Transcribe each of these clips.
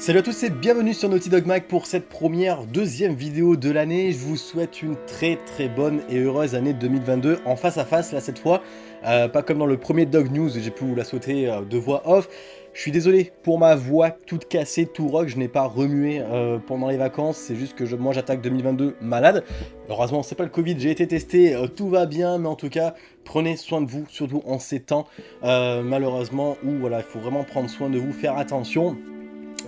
Salut à tous et bienvenue sur Naughty Dog Mag pour cette première, deuxième vidéo de l'année. Je vous souhaite une très très bonne et heureuse année 2022 en face à face là cette fois. Euh, pas comme dans le premier Dog News, j'ai pu vous la souhaiter euh, de voix off. Je suis désolé pour ma voix toute cassée, tout rock, je n'ai pas remué euh, pendant les vacances, c'est juste que moi j'attaque 2022 malade. Heureusement c'est pas le Covid, j'ai été testé, tout va bien, mais en tout cas prenez soin de vous, surtout en ces temps malheureusement où voilà, il faut vraiment prendre soin de vous, faire attention.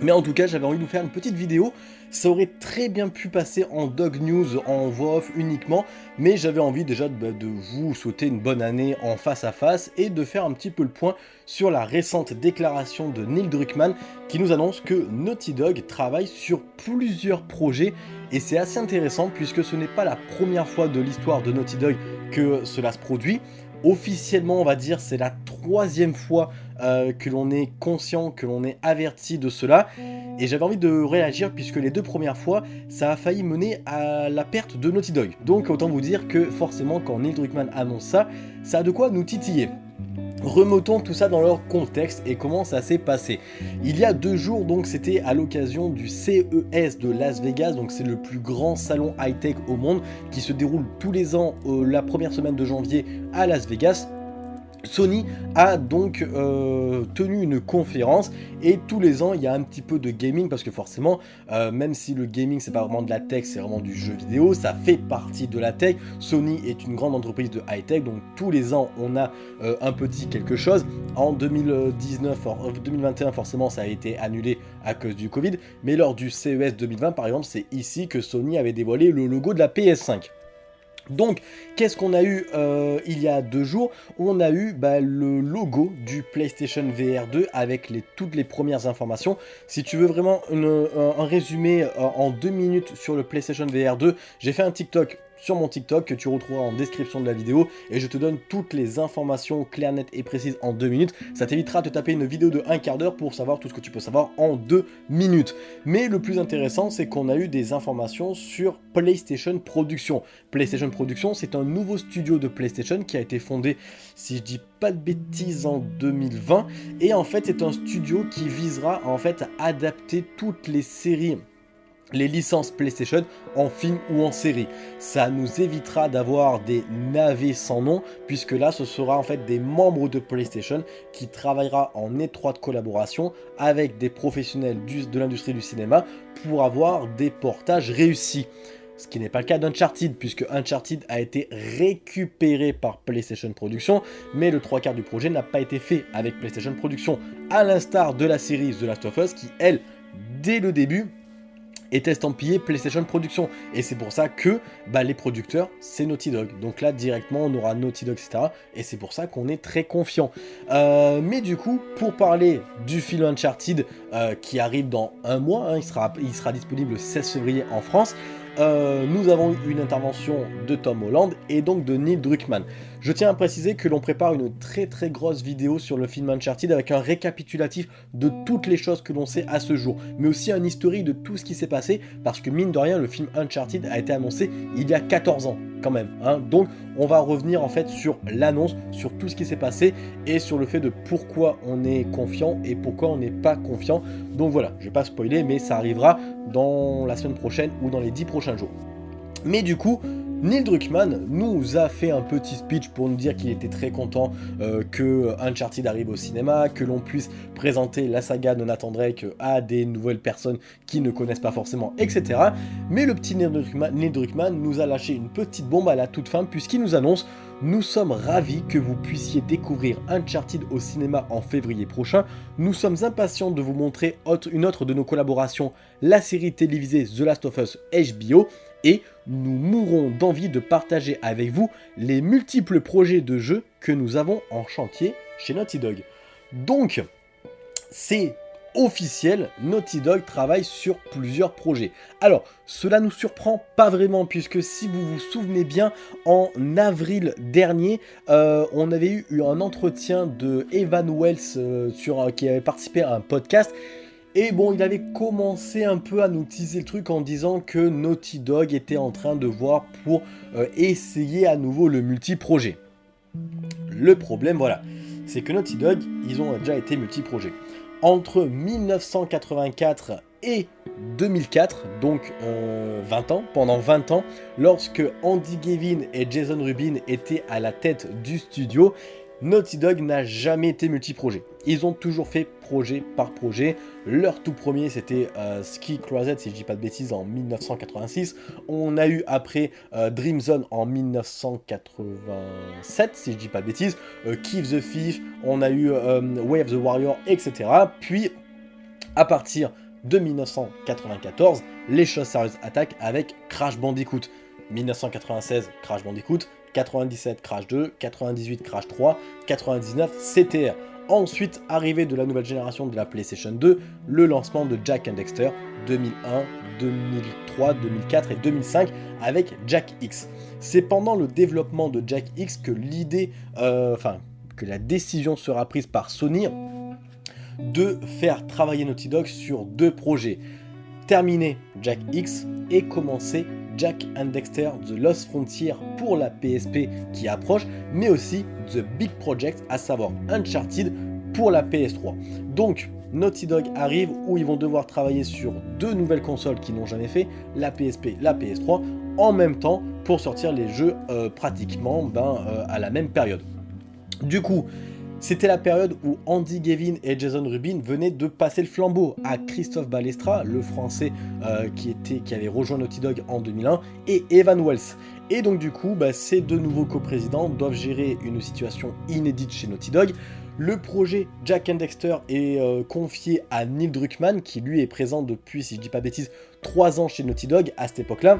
Mais en tout cas, j'avais envie de vous faire une petite vidéo. Ça aurait très bien pu passer en Dog News, en voix off uniquement, mais j'avais envie déjà de, bah, de, vous souhaiter une bonne année en face à face et de faire un petit peu le point sur la récente déclaration de Neil Druckmann qui nous annonce que Naughty Dog travaille sur plusieurs projets et c'est assez intéressant puisque ce n'est pas la première fois de l'histoire de Naughty Dog que cela se produit. Officiellement, on va dire, c'est la troisième fois euh, que l'on est conscient, que l'on est averti de cela. Et j'avais envie de réagir puisque les deux premières fois, ça a failli mener à la perte de Naughty Dog. Donc autant vous dire que forcément, quand Neil Druckmann annonce ça, ça a de quoi nous titiller. Remontons tout ça dans leur contexte et comment ça s'est passé. Il y a deux jours, donc c'était à l'occasion du CES de Las Vegas, donc c'est le plus grand salon high-tech au monde qui se déroule tous les ans euh, la première semaine de janvier à Las Vegas. Sony a donc euh, tenu une conférence et tous les ans il y a un petit peu de gaming parce que forcément euh, même si le gaming c'est pas vraiment de la tech c'est vraiment du jeu vidéo ça fait partie de la tech. Sony est une grande entreprise de high tech donc tous les ans on a euh, un petit quelque chose. En 2019 2021 forcément ça a été annulé à cause du Covid. Mais lors du CES 2020 par exemple c'est ici que Sony avait dévoilé le logo de la PS5 donc, qu'est-ce qu'on a eu euh, il y a deux jours? On a eu bah, le logo du PlayStation VR 2 avec toutes les premières informations. Si tu veux vraiment un, résumé euh, en deux minutes sur le PlayStation VR 2, j'ai fait un TikTok sur mon TikTok que tu retrouveras en description de la vidéo et je te donne toutes les informations claires, nettes et précises en deux minutes. Ça t'évitera de taper une vidéo de un quart d'heure pour savoir tout ce que tu peux savoir en deux minutes. Mais le plus intéressant, c'est qu'on a eu des informations sur PlayStation Production. PlayStation Production, c'est un nouveau studio de PlayStation qui a été fondé, si je dis pas de bêtises, en 2020. Et en fait, c'est un studio qui visera en fait à adapter toutes les séries les licences PlayStation en film ou en série. Ça nous évitera d'avoir des navets sans nom, puisque là, ce sera en fait des membres de PlayStation qui travaillera en étroite collaboration avec des professionnels de l'industrie du cinéma pour avoir des portages réussis. Ce qui n'est pas le cas d'Uncharted, puisque Uncharted a été récupéré par PlayStation Production, mais le trois quarts du projet n'a pas été fait avec PlayStation Production, à l'instar de la série The Last of Us, qui, elle, dès le début, est estampillé PlayStation Production. Et c'est pour ça que bah, les producteurs, c'est Naughty Dog. Donc là, directement, on aura Naughty Dog, etc. Et c'est pour ça qu'on est très confiant. Euh, mais du coup, pour parler du film Uncharted euh, qui arrive dans un mois, hein, il, sera, il sera disponible le 16 février en France, euh, nous avons eu une intervention de Tom Holland et donc de Neil Druckmann. Je tiens à préciser que l'on prépare une très très grosse vidéo sur le film Uncharted avec un récapitulatif de toutes les choses que l'on sait à ce jour, mais aussi un historique de tout ce qui s'est passé, parce que mine de rien, le film Uncharted a été annoncé il y a 14 ans quand même. Hein. Donc on va revenir en fait sur l'annonce, sur tout ce qui s'est passé et sur le fait de pourquoi on est confiant et pourquoi on n'est pas confiant. Donc voilà, je vais pas spoiler, mais ça arrivera dans la semaine prochaine ou dans les 10 prochains jours. Mais du coup, Neil Druckmann nous a fait un petit speech pour nous dire qu'il était très content euh, que Uncharted arrive au cinéma, que l'on puisse présenter la saga de Nathan Drake à des nouvelles personnes qui ne connaissent pas forcément, etc. Mais le petit Neil Druckmann, nous a lâché une petite bombe à la toute fin puisqu'il nous annonce nous sommes ravis que vous puissiez découvrir Uncharted au cinéma en février prochain. Nous sommes impatients de vous montrer une autre de nos collaborations, la série télévisée The Last of Us HBO et nous mourrons d'envie de partager avec vous les multiples projets de jeux que nous avons en chantier chez Naughty Dog. Donc, c'est officiel, Naughty Dog travaille sur plusieurs projets. Alors, cela nous surprend pas vraiment, puisque si vous vous souvenez bien, en avril dernier, euh, on avait eu un entretien de Evan Wells euh, sur, qui avait participé à un podcast, et bon, il avait commencé un peu à nous teaser le truc en disant que Naughty Dog était en train de voir pour euh, essayer à nouveau le multi-projet. Le problème, voilà, c'est que Naughty Dog, ils ont déjà été multi-projets. Entre 1984 et 2004, donc 20 euh, ans, pendant 20 ans, lorsque Andy Gavin et Jason Rubin étaient à la tête du studio, Naughty Dog n'a jamais été multi-projet. Ils ont toujours fait projet par projet. Leur tout premier, c'était euh, Ski Closet, si je dis pas de bêtises, en 1986. On a eu après euh, Dream Zone en 1987, si je dis pas de bêtises. Euh, the Thief, on a eu Way of the Warrior, etc. Puis, à partir de 1994, les choses sérieuses attaquent avec Crash Bandicoot. 1996, Crash Bandicoot, 97 Crash 2, 98 Crash 3, 99 CTR. Ensuite, arrivée de la nouvelle génération de la PlayStation 2, le lancement de Jack and Dexter 2001, 2003, 2004 et 2005 avec Jack X. C'est pendant le développement de Jack X que l'idée, euh, enfin, que la décision sera prise par Sony de faire travailler Naughty Dog sur deux projets. Terminer Jack X et commencer Jack and Dexter The Lost Frontier pour la PSP qui approche, mais aussi The Big Project, à savoir Uncharted pour la PS3. Donc, Naughty Dog arrive où ils vont devoir travailler sur deux nouvelles consoles qui n'ont jamais fait, la PSP, la PS3, en même temps pour sortir les jeux euh, pratiquement ben, euh, à la même période. Du coup, c'était la période où Andy Gavin et Jason Rubin venaient de passer le flambeau à Christophe Balestra, le français euh, qui, avait rejoint Naughty Dog en 2001, et Evan Wells. Et donc du coup, bah, ces deux nouveaux coprésidents doivent gérer une situation inédite chez Naughty Dog. Le projet Jack and Dexter est euh, confié à Neil Druckmann, qui lui est présent depuis, si je dis pas bêtise, 3 ans chez Naughty Dog à cette époque-là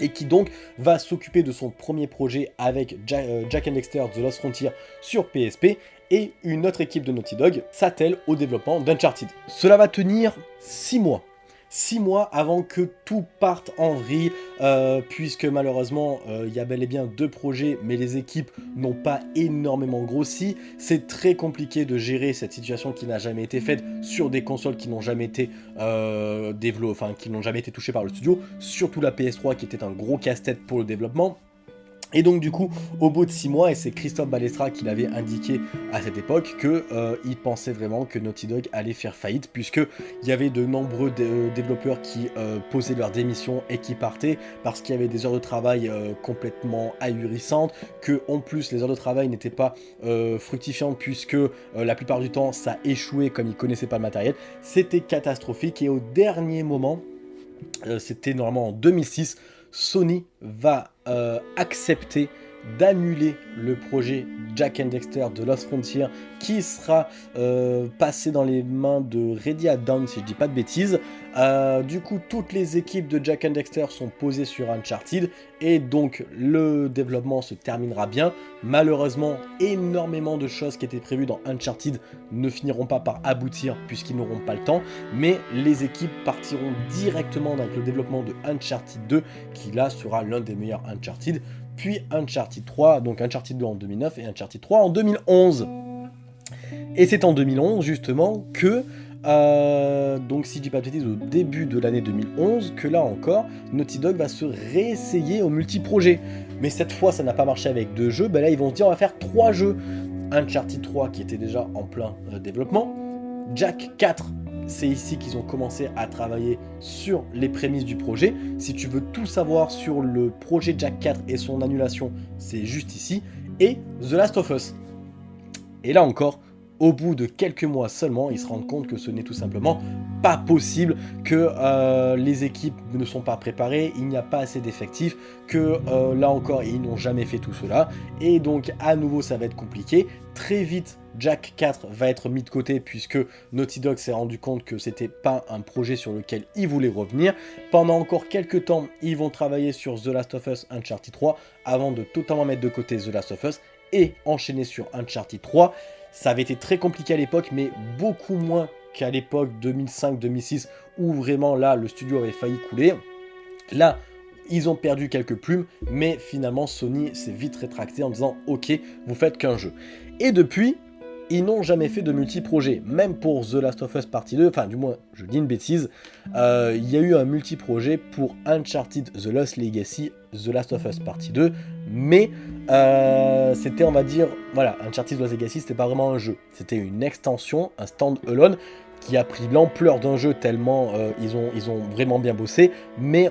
et qui donc va s'occuper de son premier projet avec euh, Jack, and Dexter The Lost Frontier sur PSP et une autre équipe de Naughty Dog s'attelle au développement d'Uncharted. Cela va tenir 6 mois. 6 mois avant que tout parte en vrille, euh, puisque malheureusement, euh, il y a bel et bien deux projets, mais les équipes n'ont pas énormément grossi. C'est très compliqué de gérer cette situation qui n'a jamais été faite sur des consoles qui n'ont jamais été euh, développées, enfin qui n'ont jamais été touchées par le studio, surtout la PS3 qui était un gros casse-tête pour le développement. Et donc du coup, au bout de 6 mois, et c'est Christophe Balestra qui l'avait indiqué à cette époque, qu'il euh, pensait vraiment que Naughty Dog allait faire faillite, puisqu'il y avait de nombreux euh, développeurs qui euh, posaient leur démission et qui partaient, parce qu'il y avait des heures de travail complètement ahurissantes, que en plus les heures de travail n'étaient pas fructifiantes, puisque la plupart du temps ça échouait comme ils connaissaient pas le matériel. C'était catastrophique, et au dernier moment, c'était normalement en 2006, Sony va euh, accepter d'annuler le projet Jack and Dexter de Lost Frontier qui sera euh, passé dans les mains de Ready at Dawn si je dis pas de bêtises. Euh, du coup, toutes les équipes de Jack and Dexter sont posées sur Uncharted et donc le développement se terminera bien. Malheureusement, énormément de choses qui étaient prévues dans Uncharted ne finiront pas par aboutir puisqu'ils n'auront pas le temps, mais les équipes partiront directement avec le développement de Uncharted 2 qui là sera l'un des meilleurs Uncharted puis Uncharted 3, donc Uncharted 2 en 2009 et Uncharted 3 en 2011. Et c'est en 2011 justement que, euh, donc si je dis pas de bêtises, au début de l'année 2011, que là encore, Naughty Dog va se réessayer au multi-projet. Mais cette fois ça n'a pas marché avec deux jeux, ben là ils vont se dire on va faire trois jeux. Uncharted 3 qui était déjà en plein euh, développement, Jack 4 c'est ici qu'ils ont commencé à travailler sur les prémices du projet. Si tu veux tout savoir sur le projet Jack 4 et son annulation, c'est juste ici. Et The Last of Us. Et là encore, au bout de quelques mois seulement, ils se rendent compte que ce n'est tout simplement pas possible, que euh, les équipes ne sont pas préparées, il n'y a pas assez d'effectifs, que euh, là encore, ils n'ont jamais fait tout cela. Et donc, à nouveau, ça va être compliqué. Très vite, Jack 4 va être mis de côté puisque Naughty Dog s'est rendu compte que c'était pas un projet sur lequel ils voulaient revenir. Pendant encore quelques temps, ils vont travailler sur The Last of Us Uncharted 3 avant de totalement mettre de côté The Last of Us et enchaîner sur Uncharted 3. Ça avait été très compliqué à l'époque, mais beaucoup moins qu'à l'époque 2005-2006 où vraiment là le studio avait failli couler. Là, ils ont perdu quelques plumes, mais finalement Sony s'est vite rétracté en disant ok, vous faites qu'un jeu. Et depuis, ils n'ont jamais fait de multi-projet. Même pour The Last of Us Partie 2, enfin du moins, je dis une bêtise, euh, il y a eu un multi-projet pour Uncharted The Lost Legacy, The Last of Us Partie 2, mais euh, c'était, on va dire, voilà, Uncharted The Lost Legacy, c'était pas vraiment un jeu, c'était une extension, un stand-alone, qui a pris l'ampleur d'un jeu tellement euh, ils, ont, ils ont vraiment bien bossé, mais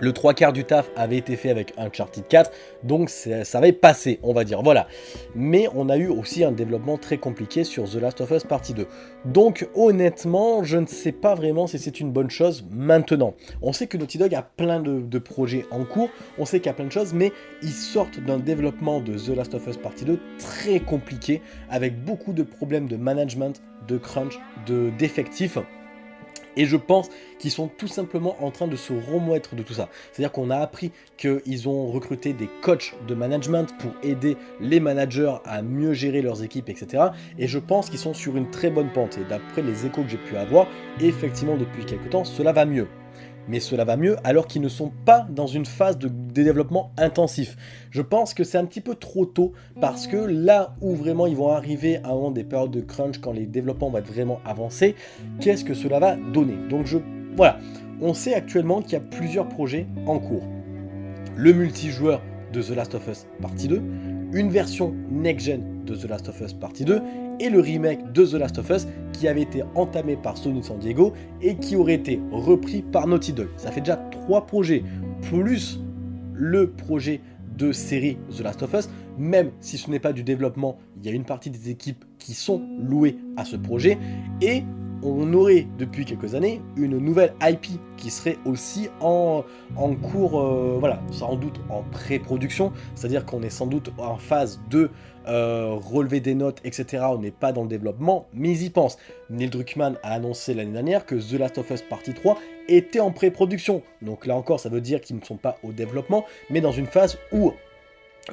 le trois quarts du taf avait été fait avec Uncharted 4, donc ça avait passé, on va dire, voilà. Mais on a eu aussi un développement très compliqué sur The Last of Us Partie 2. Donc honnêtement, je ne sais pas vraiment si c'est une bonne chose maintenant. On sait que Naughty Dog a plein de, projets en cours, on sait qu'il y a plein de choses, mais ils sortent d'un développement de The Last of Us Partie 2 très compliqué, avec beaucoup de problèmes de management, de crunch, d'effectifs. Et je pense qu'ils sont tout simplement en train de se remettre de tout ça. C'est-à-dire qu'on a appris qu'ils ont recruté des coachs de management pour aider les managers à mieux gérer leurs équipes, etc. Et je pense qu'ils sont sur une très bonne pente. Et d'après les échos que j'ai pu avoir, effectivement, depuis quelques temps, cela va mieux mais cela va mieux alors qu'ils ne sont pas dans une phase de, développement intensif. Je pense que c'est un petit peu trop tôt parce que là où vraiment ils vont arriver moment des périodes de crunch quand les développements vont être vraiment avancés, qu'est-ce que cela va donner? Donc je, voilà, on sait actuellement qu'il y a plusieurs projets en cours. Le multijoueur de The Last of Us Partie 2, une version next-gen de The Last of Us Partie 2 et le remake de The Last of Us qui avait été entamé par Sony San Diego et qui aurait été repris par Naughty Dog. Ça fait déjà trois projets, plus le projet de série The Last of Us, même si ce n'est pas du développement, il y a une partie des équipes qui sont louées à ce projet, et on aurait depuis quelques années une nouvelle IP qui serait aussi en, cours, euh, voilà, sans doute en pré-production, c'est-à-dire qu'on est sans doute en phase de euh, relever des notes, etc. On n'est pas dans le développement, mais ils y pensent. Neil Druckmann a annoncé l'année dernière que The Last of Us Partie 3 était en pré-production. Donc là encore, ça veut dire qu'ils ne sont pas au développement, mais dans une phase où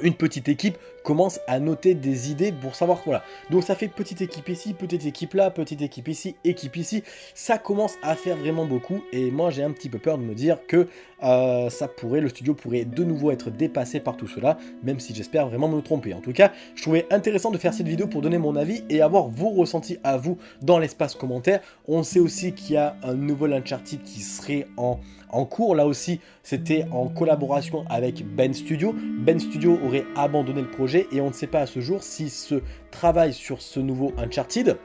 une petite équipe commence à noter des idées pour savoir, voilà. Donc ça fait petite équipe ici, petite équipe là, petite équipe ici, équipe ici. Ça commence à faire vraiment beaucoup et moi j'ai un petit peu peur de me dire que euh, ça pourrait, le studio pourrait de nouveau être dépassé par tout cela, même si j'espère vraiment me tromper. En tout cas, je trouvais intéressant de faire cette vidéo pour donner mon avis et avoir vos ressentis à vous dans l'espace commentaire. On sait aussi qu'il y a un nouveau Uncharted qui serait en, en cours. Là aussi, c'était en collaboration avec Ben Studio. Ben Studio aurait abandonné le projet et on ne sait pas à ce jour si ce travail sur ce nouveau Uncharted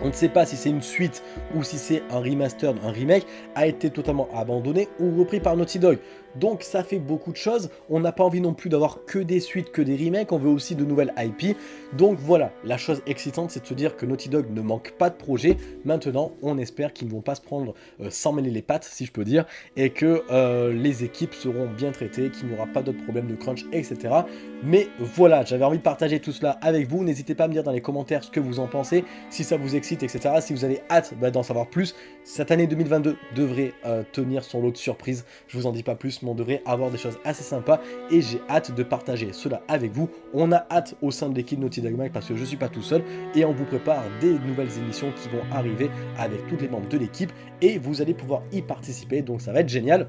on ne sait pas si c'est une suite ou si c'est un remaster, un remake, a été totalement abandonné ou repris par Naughty Dog. Donc ça fait beaucoup de choses, on n'a pas envie non plus d'avoir que des suites, que des remakes, on veut aussi de nouvelles IP. Donc voilà, la chose excitante c'est de se dire que Naughty Dog ne manque pas de projet. Maintenant, on espère qu'ils ne vont pas se prendre euh, sans mêler les pattes, si je peux dire, et que euh, les équipes seront bien traitées, qu'il n'y aura pas d'autres problèmes de crunch, etc. Mais voilà, j'avais envie de partager tout cela avec vous. N'hésitez pas à me dire dans les commentaires ce que vous en pensez, si ça vous excite, etc. Si vous avez hâte bah, d'en savoir plus, cette année 2022 devrait euh, tenir son lot de surprises. Je vous en dis pas plus, on devrait avoir des choses assez sympas et j'ai hâte de partager cela avec vous. On a hâte au sein de l'équipe Naughty Dog Mag parce que je suis pas tout seul et on vous prépare des nouvelles émissions qui vont arriver avec tous les membres de l'équipe et vous allez pouvoir y participer, donc ça va être génial.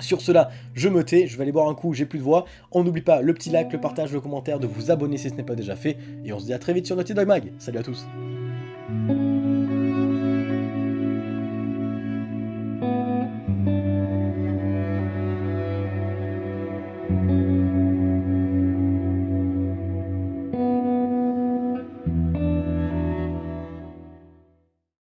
Sur cela, je me tais, je vais aller boire un coup, j'ai plus de voix. On n'oublie pas le petit like, le partage, le commentaire, de vous abonner si ce n'est pas déjà fait. Et on se dit à très vite sur Naughty Dog Mag. Salut à tous